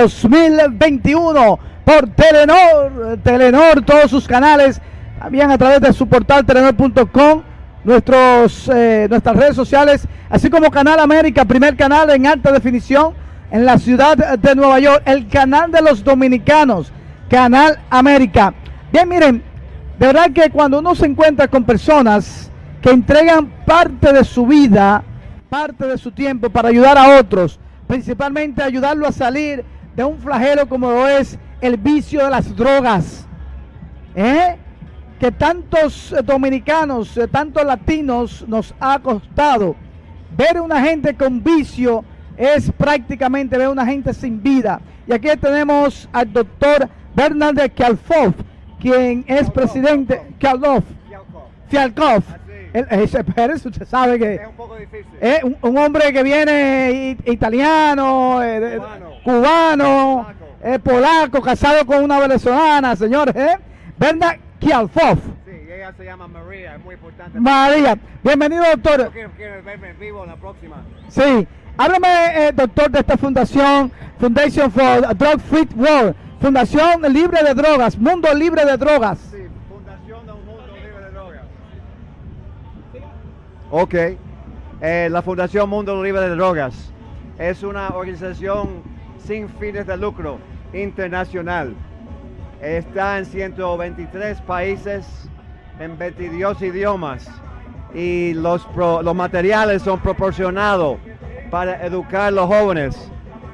2021 por Telenor, Telenor, todos sus canales, también a través de su portal telenor.com, nuestros, eh, nuestras redes sociales, así como Canal América, primer canal en alta definición en la ciudad de Nueva York, el canal de los dominicanos, Canal América. Bien, miren, de verdad que cuando uno se encuentra con personas que entregan parte de su vida, parte de su tiempo para ayudar a otros, principalmente ayudarlo a salir de un flagelo como lo es el vicio de las drogas. ¿eh? Que tantos eh, dominicanos, eh, tantos latinos nos ha costado. Ver una gente con vicio es prácticamente ver una gente sin vida. Y aquí tenemos al doctor Bernard Kialfov, quien es presidente, Kialfov, Fialkov. El, ese Pérez, usted sabe que Es un poco difícil. es un, un hombre que viene italiano, eh, de- Cubano. Polaco. eh, polaco, casado con una venezolana, señores. ¿eh? Brenda Kialfov. Sí, ella se llama María, es muy importante. María, bienvenido doctor. Yo quiero, quiero verme en vivo la próxima. Sí, háblame eh, doctor de esta fundación, Foundation for Drug Free World, Fundación Libre de Drogas, Mundo Libre de Drogas. Sí, Fundación de un Mundo Libre de Drogas. Ok. Eh, la Fundación Mundo Libre de Drogas es una organización sin fines de lucro internacional. Está en 123 países, en 22 idiomas y los, los materiales son proporcionados para educar a los jóvenes.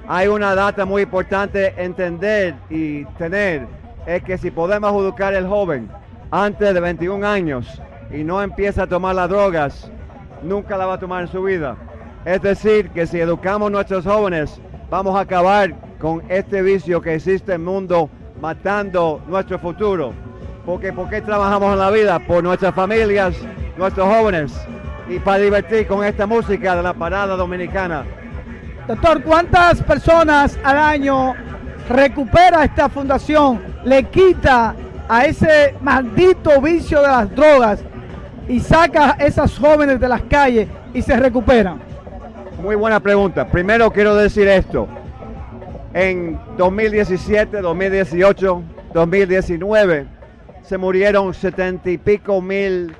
Hay una data muy importante entender y tener, es que si podemos educar al joven antes de 21 años y no empieza a tomar las drogas, nunca la va a tomar en su vida. Es decir, que si educamos a nuestros jóvenes, vamos a acabar con este vicio que existe en el mundo, matando nuestro futuro. Porque ¿por qué trabajamos en la vida? Por nuestras familias, nuestros jóvenes y para divertir con esta música de la parada dominicana. Doctor, ¿cuántas personas al año recupera esta fundación? Le quita a ese maldito vicio de las drogas y saca a esas jóvenes de las calles y se recuperan. Muy buena pregunta. Primero quiero decir esto. En 2017, 2018, 2019 se murieron setenta y pico mil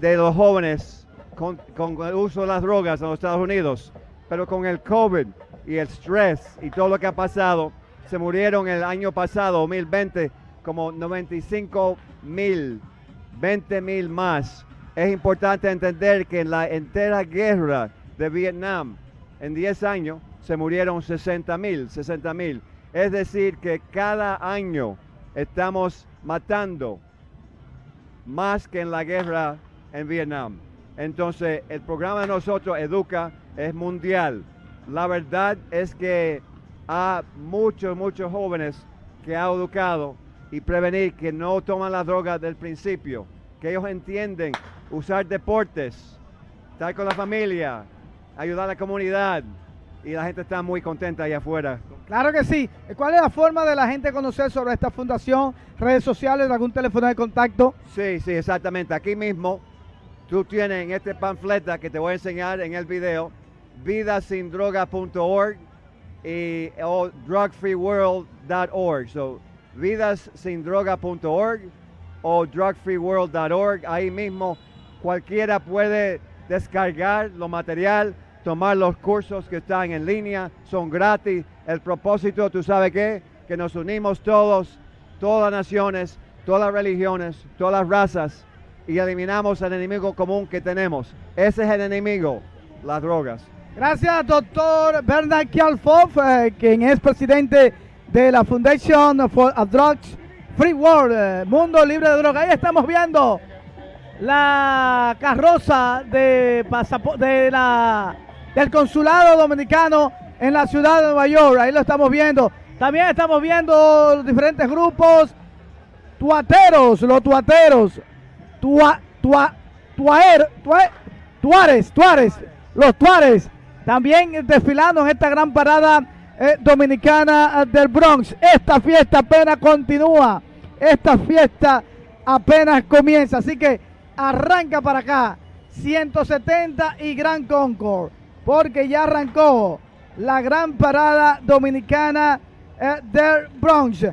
de los jóvenes con, el uso de las drogas en los Estados Unidos. Pero con el COVID y el stress y todo lo que ha pasado, se murieron el año pasado, 2020, como 95 mil, 20 mil más. Es importante entender que en la entera guerra de Vietnam, en 10 años, se murieron 60 mil, 60 mil. Es decir, que cada año estamos matando más que en la guerra en Vietnam. Entonces, el programa de nosotros, Educa, es mundial. La verdad es que hay muchos, muchos jóvenes que ha educado y prevenir que no toman la droga del principio, que ellos entienden usar deportes, estar con la familia, ayudar a la comunidad y la gente está muy contenta allá afuera. Claro que sí. ¿Cuál es la forma de la gente conocer sobre esta fundación? ¿Redes sociales? ¿Algún teléfono de contacto? Sí, sí, exactamente. Aquí mismo tú tienes en este panfleta que te voy a enseñar en el video, vidasindroga.org y o drugfreeworld.org. So, vidasindroga.org o drugfreeworld.org. Ahí mismo cualquiera puede descargar lo material, tomar los cursos que están en línea, son gratis. El propósito, tú sabes qué, que nos unimos todos, todas las naciones, todas las religiones, todas las razas y eliminamos el enemigo común que tenemos. Ese es el enemigo, las drogas. Gracias, doctor Bernard Kialfov, eh, quien es presidente de la Foundation for Drugs Free World, eh, Mundo Libre de Drogas. Ahí estamos viendo la carroza de de la, del consulado dominicano en la ciudad de Nueva York. Ahí lo estamos viendo. También estamos viendo los diferentes grupos. Tuateros, los tuateros, tua, tua, tuaer, tua- tuares, tuares, los tuares, también desfilando en esta gran parada eh, dominicana eh, del Bronx. Esta fiesta apenas continúa, esta fiesta apenas comienza, así que arranca para acá, 170 y Gran Concord, porque ya arrancó la gran parada dominicana eh, del Bronx.